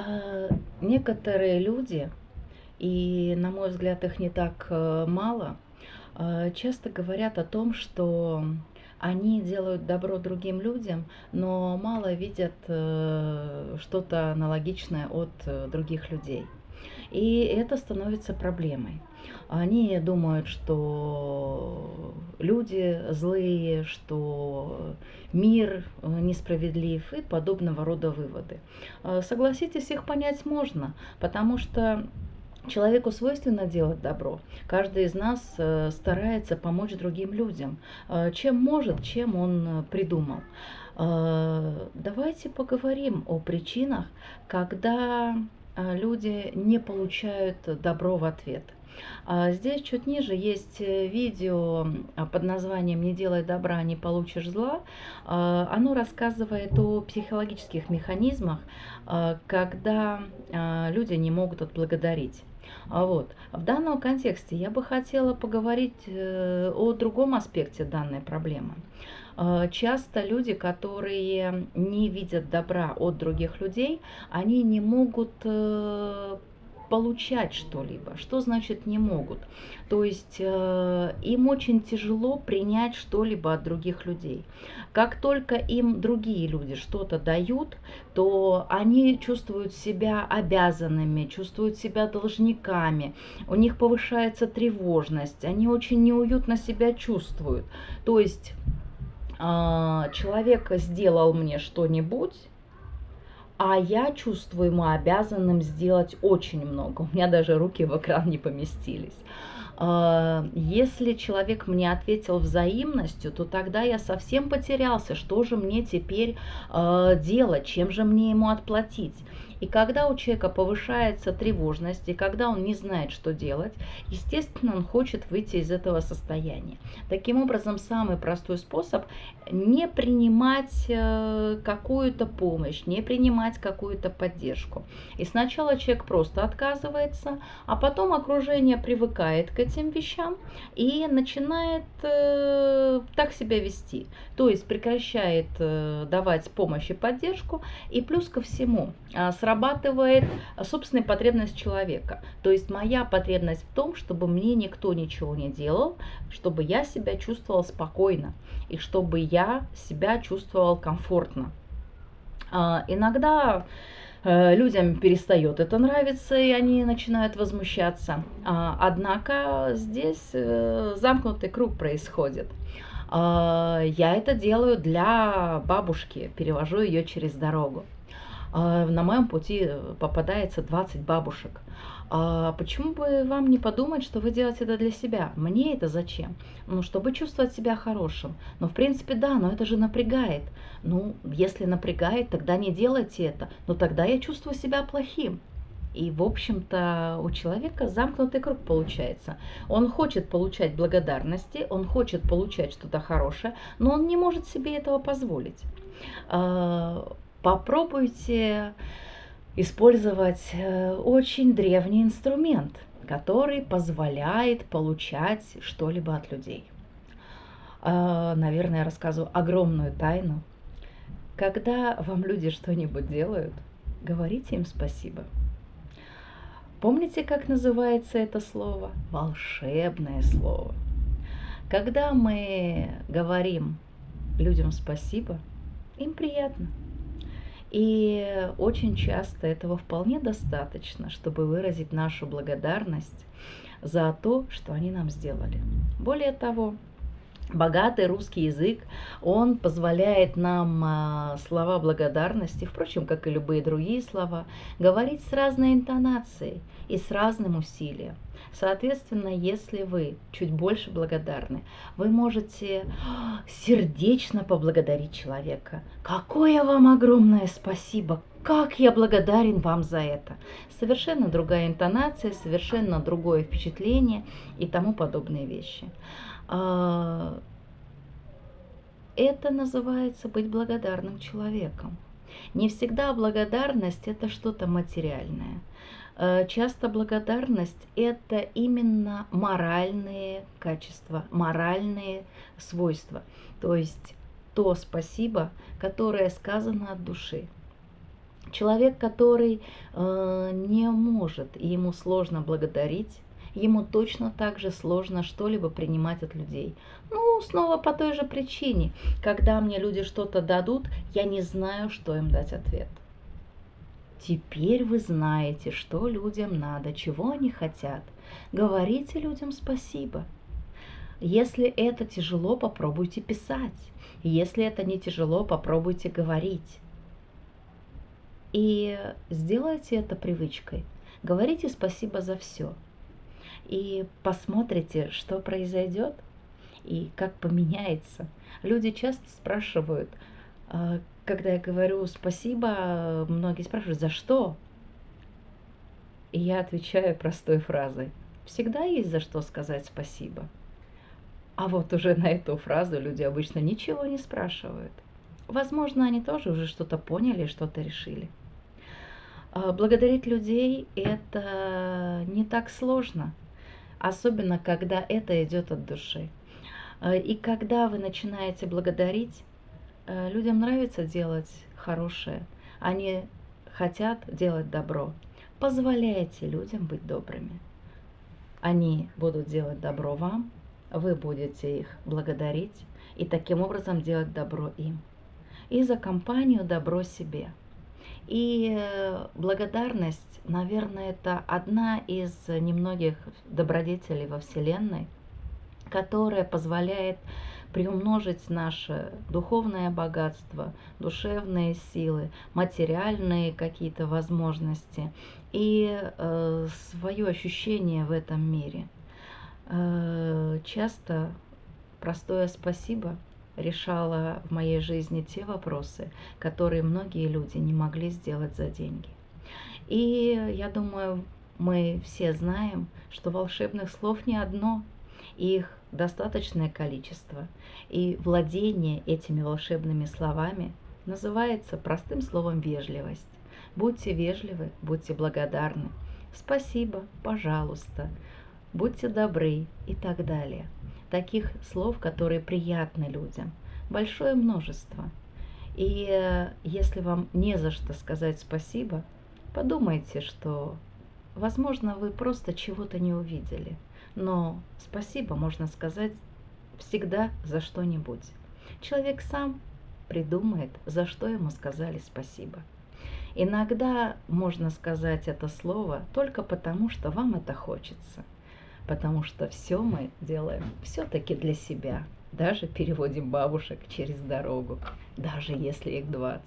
А, некоторые люди, и на мой взгляд их не так э, мало, а, часто говорят о том, что они делают добро другим людям, но мало видят э, что-то аналогичное от э, других людей. И это становится проблемой. Они думают, что люди злые, что мир э, несправедлив и подобного рода выводы. Э, согласитесь, их понять можно, потому что Человеку свойственно делать добро. Каждый из нас э, старается помочь другим людям. Чем может, чем он придумал. Давайте поговорим о причинах, когда люди не получают добро в ответ – а здесь чуть ниже есть э, видео а, под названием «Не делай добра, не получишь зла». А, оно рассказывает о психологических механизмах, когда люди не могут отблагодарить. Вот. В данном контексте я бы хотела поговорить э, о другом аспекте данной проблемы. Часто люди, которые не видят добра от других людей, они не могут э, получать что-либо. Что значит не могут? То есть э, им очень тяжело принять что-либо от других людей. Как только им другие люди что-то дают, то они чувствуют себя обязанными, чувствуют себя должниками, у них повышается тревожность, они очень неуютно себя чувствуют. То есть э, человек сделал мне что-нибудь, а я чувствую ему обязанным сделать очень много. У меня даже руки в экран не поместились. А, если человек мне ответил взаимностью, то тогда я совсем потерялся, что же мне теперь а, делать, чем же мне ему отплатить. И когда у человека повышается тревожность, и когда он не знает, что делать, естественно, он хочет выйти из этого состояния. Таким образом, самый простой способ не принимать э, какую-то помощь, не принимать какую-то поддержку. И сначала человек просто отказывается, а потом окружение привыкает к этим вещам и начинает э, так себя вести. То есть прекращает э, давать помощь и поддержку. И плюс ко всему, э, срабатывает собственная потребность человека. То есть моя потребность в том, чтобы мне никто ничего не делал, чтобы я себя чувствовала спокойно и чтобы я себя чувствовал комфортно. А, иногда э, людям перестает это нравиться, и они начинают возмущаться. А, однако здесь э, замкнутый круг происходит. А, я это делаю для бабушки, перевожу ее через дорогу. А, на моем пути э, попадается 20 бабушек. А почему бы вам не подумать, что вы делаете это для себя? Мне это зачем? Ну, чтобы чувствовать себя хорошим. Ну, в принципе, да, но это же напрягает. Ну, если напрягает, тогда не делайте это. Но тогда я чувствую себя плохим. И, в общем-то, у человека замкнутый круг получается. Он хочет получать благодарности, он хочет получать что-то хорошее, но он не может себе этого позволить. Попробуйте использовать э, очень древний инструмент, который позволяет получать что-либо от людей. А, наверное, я рассказываю огромную тайну. Когда вам люди что-нибудь делают, говорите им спасибо. Помните, как называется это слово? Волшебное слово. Когда мы говорим людям спасибо, им приятно. И очень часто этого вполне достаточно, чтобы выразить нашу благодарность за то, что они нам сделали. Более того, богатый русский язык, он позволяет нам а, слова благодарности, впрочем, как и любые другие слова, говорить с разной интонацией и с разным усилием. Соответственно, если вы чуть больше благодарны, вы можете сердечно поблагодарить человека. Какое вам огромное спасибо! Как я благодарен вам за это! Совершенно другая интонация, совершенно другое впечатление и тому подобные вещи. Это называется быть благодарным человеком. Не всегда благодарность это что-то материальное. Э, часто благодарность – это именно моральные качества, моральные свойства. То есть то спасибо, которое сказано от души. Человек, который э, не может и ему сложно благодарить, ему точно так же сложно что-либо принимать от людей. Ну, снова по той же причине. Когда мне люди что-то дадут, я не знаю, что им дать ответ. Теперь вы знаете, что людям надо, чего они хотят. Говорите людям спасибо. Если это тяжело, попробуйте писать. Если это не тяжело, попробуйте говорить. И сделайте это привычкой. Говорите спасибо за все. И посмотрите, что произойдет и как поменяется. Люди часто спрашивают, а, когда я говорю спасибо, многие спрашивают, за что? И я отвечаю простой фразой. Всегда есть за что сказать спасибо. А вот уже на эту фразу люди обычно ничего не спрашивают. Возможно, они тоже уже что-то поняли, что-то решили. А, благодарить людей – это не так сложно, особенно когда это идет от души. А, и когда вы начинаете благодарить, а, людям нравится делать хорошее, они хотят делать добро. Позволяйте людям быть добрыми. Они будут делать добро вам, вы будете их благодарить и таким образом делать добро им. И за компанию добро себе. И э, благодарность, наверное, это одна из немногих добродетелей во Вселенной, которая позволяет приумножить наше духовное богатство, душевные силы, материальные какие-то возможности и э, свое ощущение в этом мире – Э, часто простое спасибо решало в моей жизни те вопросы, которые многие люди не могли сделать за деньги. И я думаю, мы все знаем, что волшебных слов не одно, их достаточное количество. И владение этими волшебными словами называется простым словом вежливость. Будьте вежливы, будьте благодарны. Спасибо, пожалуйста будьте добры и так далее. Таких слов, которые приятны людям, большое множество. И э, если вам не за что сказать спасибо, подумайте, что, возможно, вы просто чего-то не увидели. Но спасибо можно сказать всегда за что-нибудь. Человек сам придумает, за что ему сказали спасибо. Иногда можно сказать это слово только потому, что вам это хочется потому что все мы делаем все-таки для себя. Даже переводим бабушек через дорогу, даже если их 20.